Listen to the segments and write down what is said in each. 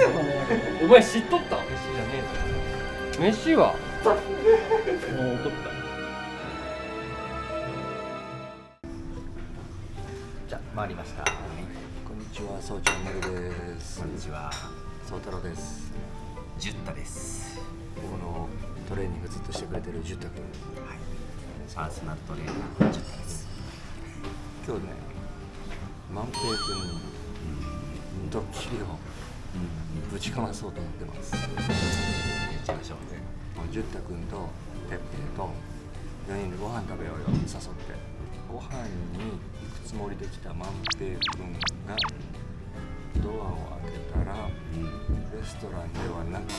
せ よお前知っとった？飯じゃねえぞ。飯は？もう怒ったじゃあ回りました。こんにちは、そうチャンネルです。こんにちは。そう太郎です。ジュッタです。僕のトレーニングずっとしてくれてるジュッタ君。はい。パーソナルトレーナーのジュッタです。今日ね、万平君にドッキリをぶちかまそうと思ってます。やっちゃいましょうねもうジュッタ君とペッペイと4人でご飯食べようよ誘ってご飯に行くつもりで来た万平君がドアを開けたらレストランではなく、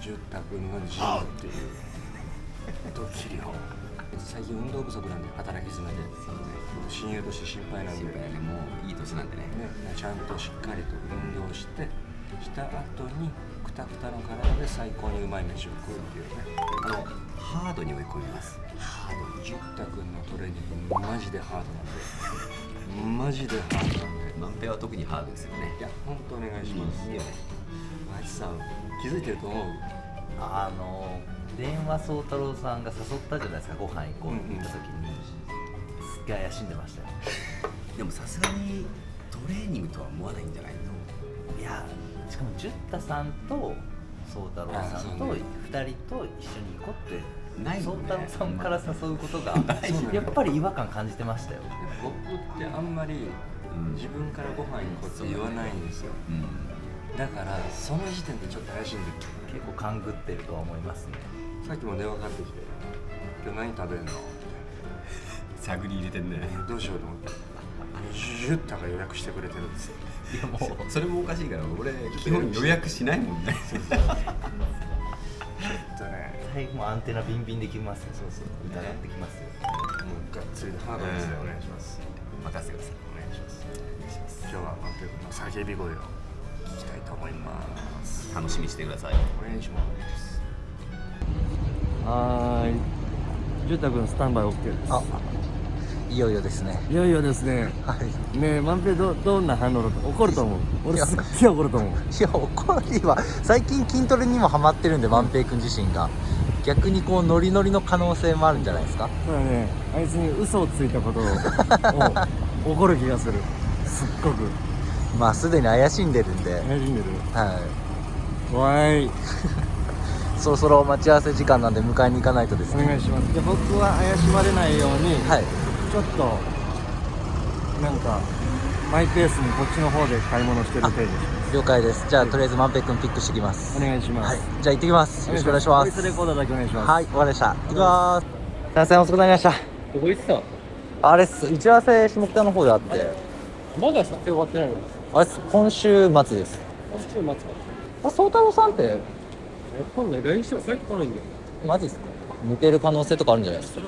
ジュッタ君のジムっていうドッキリを最近運動不足なんで働き詰めで。僕親友として心配なんで心配ね。もういい年なんでね。ね、ちゃんとしっかりと運動してした後にくたくたの体で最高にうまい飯を食うっていうね。あのハードに追い込みます。ハード。にジュッタ君のトレーニング マジでハードなんで。マジでハードなんで。万平は特にハードですよね。いや本当お願いします。いいよね。マジさん気づいてると思う？あの電話宗太郎さんが誘ったじゃないですかご飯行こうって言った時に、すっげえ怪しんでましたよ。でもさすがにトレーニングとは思わないんじゃないの？いやしかもジュッタさんと宗太郎さんとあそうね。2人と一緒に行こうってな宗太郎さんから誘うことがやっぱり違和感感じてましたよ。僕ってあんまりうん。自分からご飯行こうって言わないんですよ。うん。だからその時点でちょっと怪しんでる。結構勘ぐってるとは思いますねさっきも電話かかってきて「今日何食べるの?」探り入れてんね。どうしようと思って「ジュッタが予約してくれてるんですよ。いやもうそれもおかしいから俺基本予約しないもんね。ちょっとね。最後もアンテナビンビンできます。よそうそう疑ってきますよ。もうがっつりハードですよ、お願いします。任せてください。お願いします。今日はマンテ君の叫び声を聞きたいと思います。楽しみにしてください。お願いしますはーい。ジュタ君スタンバイ OK です。あいよいよですね。いよいよですね。はい。ねえ万平どどんな反応だと怒ると思う？俺いや。すっげえ怒ると思う。いや怒りは最近筋トレにもハマってるんで万平君自身が。逆にこうノリノリの可能性もあるんじゃないですか？そうだね。あいつに嘘をついたことをを 怒る気がする。すっごく。まあすでに怪しんでるんで、馴染んでる。はい。わーいそろそろ待ち合わせ時間なんで迎えに行かないとですね。お願いします。で僕は怪しまれないように、はい。ちょっとなんかマイペースにこっちの方で買い物してる程度にします了解です。じゃあとりあえず万平君ピックしてきます。お願いします、はい。じゃあ行ってきます。よろしくお願いしまボイスレすコーダーだけお願いします。はいわかりました。行きます。すいません遅くなりました。どこ行ってたあれっす打ち合わせ下北の方であって。まだ撮影終わってないの？あれっす今週末です。今週待つか。あ宗太郎さんってえ今度 LINE しても帰ってこないんだよ。マジっすか？抜ける可能性とかあるんじゃないですか？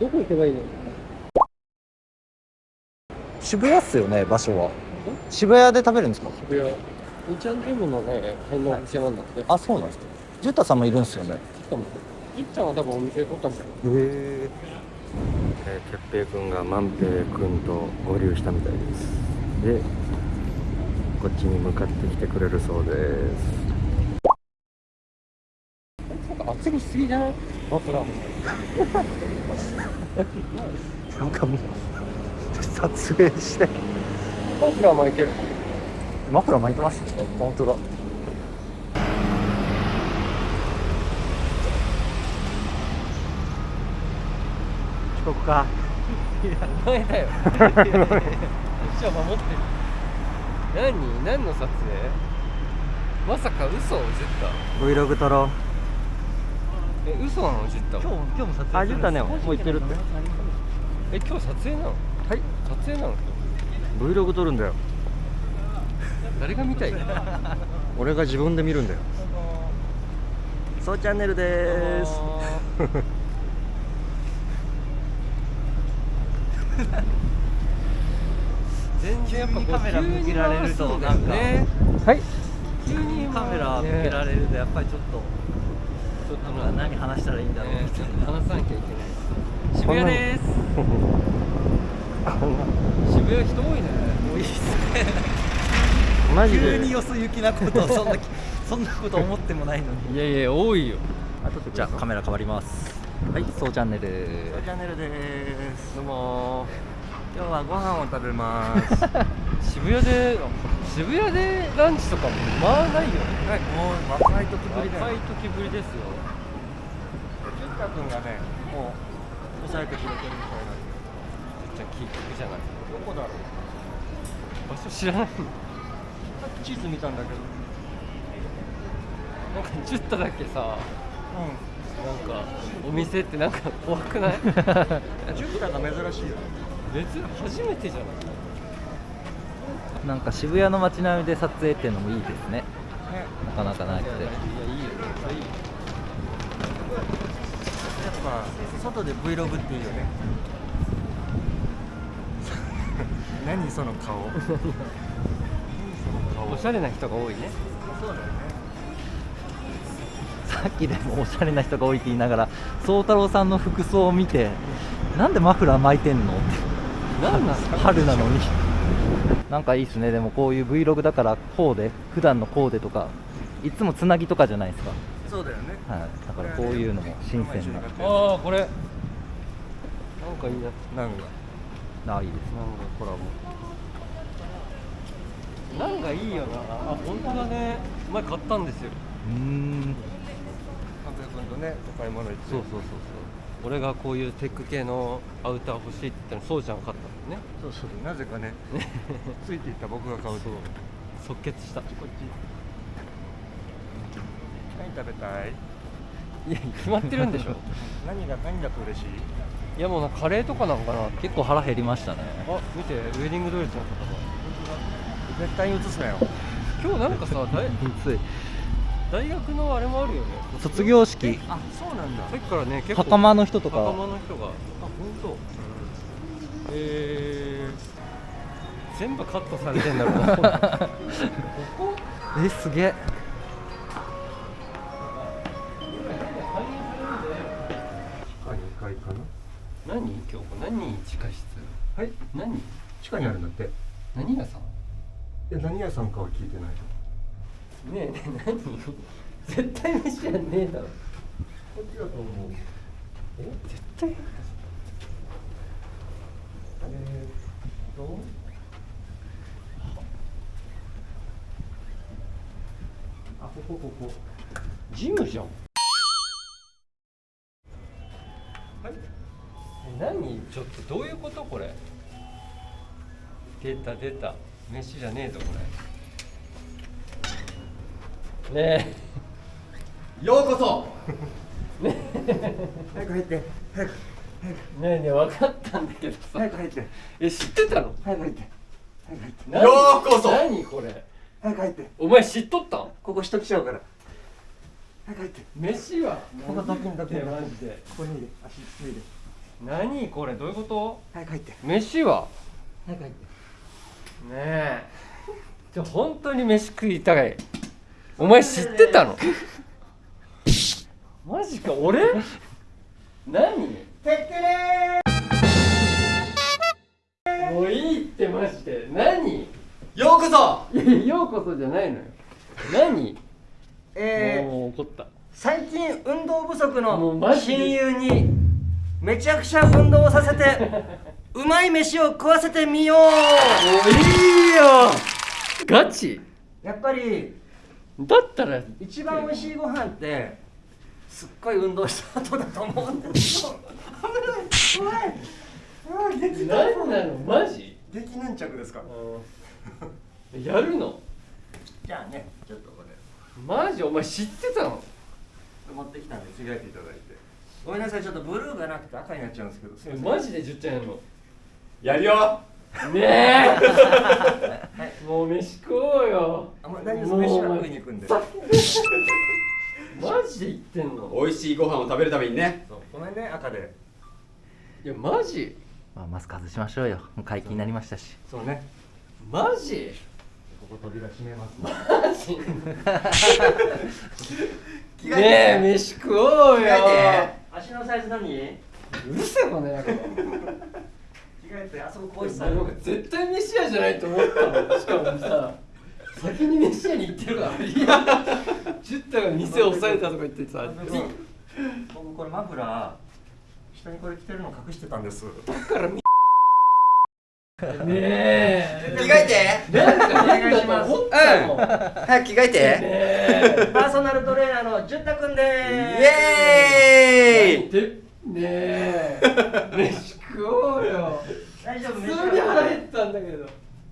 どこ行けばいいの？渋谷っすよね場所は。渋谷で食べるんですか？渋谷。イチャンゲームのね変なお店なんだって。あそうなんですか。ジュッタさんもいるんですよね。しかもいっちゃんは多分お店取ったんだよ。へえ。えー、哲平君が万平君と合流したみたいです。でこっちに向かってきてくれるそうです。なんか厚着しすぎじゃないマフラー。なんかもう撮影して。マフラー巻いてる。マフラー巻いてました本当だ。遅刻か。前だよ。一応守ってる何何の撮影？まさか嘘をジュッ Vlog 撮ろう。タえ嘘なのジュッタ今日今日も撮影あジュッタねもう行ってるって。え今日撮影なの？はい。撮影なの？Vlog 撮るんだよ。誰が見たい？俺が自分で見るんだよ。そうチャンネルでーす 全然やっぱカメラ向けられるとなんか。ねはい。急にカメラ向けられるとやっぱりちょっとちょっと何話したらいいんだろう。ねみたいな話さなきゃいけない。渋谷です。渋谷人多いね。多いっすね。マジで。急によそ行きなことをそんなそんなこと思ってもないのに。いやいや多いよ。じゃあカメラ変わります。はいそうチャンネルチャンネルです。どうも今日はご飯を食べます。渋谷で渋谷でランチとかもまあないよね。はいもう若い時ぶり若い時ぶりですよ。淳太君がねもう抑えてくれてるみたいなんで。じゃあ聞くじゃない。どこだろう。場所知らない。のさっき地図見たんだけど。なんかジュッタだけさ。うん。なんかお店ってなんか怖くない？ジュッタが珍しいよ別に初めてじゃない。なんか渋谷の街並みで撮影っていうのもいいですね。ね。なかなかなくて。いやいやいいよ。やっぱ外で Vlog っていいよね。何その顔。何その顔。おしゃれな人が多いね。そうだよね。さっきでもおしゃれな人が多いって言いながら宗太郎さんの服装を見てなんでマフラー巻いてんのって何なんすか春なのに。なんかいいっすね。でもこういう Vlog だからコーデ普段のコーデとかいつもつなぎとかじゃないですか、そうだよね。はい、だからこういうのも新鮮な。ああこれ。なんかいいな。なんか。あいいですなんかコラボ。なんかいいよな。あ本当だね。前買ったんですよ。うーん。君とねお買い物行って。そうそうそう俺がこういうテック系のアウター欲しいって言ったらそうちゃん買っね。そうそうなぜかね。ついていった僕が買うと。即決した。こっち何食べたい？いや決まってるんでしょ。何が何だと嬉しい？いやもうなカレーとかなのかな。結構腹減りましたね。あ見てウェディングドレスの方が絶対に映すなよ。今日なんかさ 大つい。大学のあれもあるよね。卒業式。あそうなんだ。さっきからね結構袴の人とか。袴の人が。あ本当。えー、全部カットされてんだろうな。こ こえすげえ。地下2階かな？何？今日何地下室？はい。何？地下にあるんだって。何屋さん？え何屋さんかは聞いてないねえねえ何？絶対飯やんねえだろ。こっちだと思う。え？絶対えーっと？あここここ。ジムじゃんはい。え何？ちょっとどういうことこれ？出た出た。飯じゃねえぞこれ。ねようこそ。え。早く入って早くねえねえ分かったんだけどさ。早く入って。え知ってたの？早く入って。早く入って。何？ようこそ。何これ？早く入って。お前知っとったん？ここ人来ちゃうから。早く入って。飯は？ここどきんどきんマジで。ここにいる。足ついて何これ？どういうこと？早く入って。飯は？早く入って。ねえ。じゃ本当に飯食いたい。お前知ってたの？マジか？俺？何？もういいってマジで何？ようこそ。ようこそじゃないのよ。何？えー、もう怒った。最近運動不足の親友にめちゃくちゃ運動をさせて うまい飯を食わせてみよう。もういいよ。ガチ？やっぱりだったら。一番美味しいご飯ってすっごい運動した後だと思うんだけど危ない怖いあ激何なのマジ激粘着ですか？うん。やるの？じゃあねちょっとこれ。マジ？お前知ってたの？持ってきたんで着替えていただいて。ごめんなさいちょっとブルーがなくて赤になっちゃうんですけど。すいません。マジで10ちゃんやんの？やるよ。ねえ。もう飯食おうよ。あもう大丈夫です。飯は食いに行くんで。マジで言ってんの美味しいご飯を食べるためにねごめんね赤でいやマジまあ、マスク外しましょうよ。解禁になりましたし。そうね。マジ？ここ扉閉めますマジ？ねえ飯食おうよ。足のサイズ何？着うるせえこの野郎替えてあそここうしたなんか絶対飯屋じゃないと思ったのしかもさ先に飯屋に行ってるから。いや。ジュッタが店を押さえたとか言ってさ。僕これマフラー下にこれ着てるの隠してたんです。ねえ。着替えて。なんか変だと思ったもん。早く着替えて。パーソナルトレーナーのジュッタくんでイーエーイ。でねえ。飯食おうよ。す大丈夫普通に腹減ったんだけど。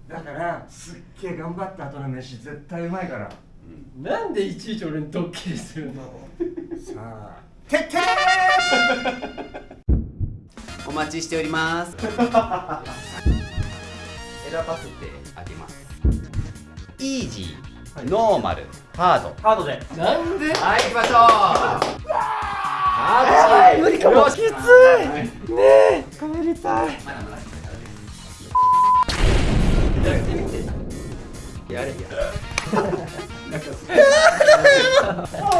だからすっげえ頑張った後の飯絶対うまいから。なんでいちいち俺にドッキリするの？さあ。てってお待ちしております。選ばせてあげます。イージー、ノーマルハード。ハードで。なんで？はい行きましょう。あ無理かも。きつい。ねえ。帰りたい。やれ。や痛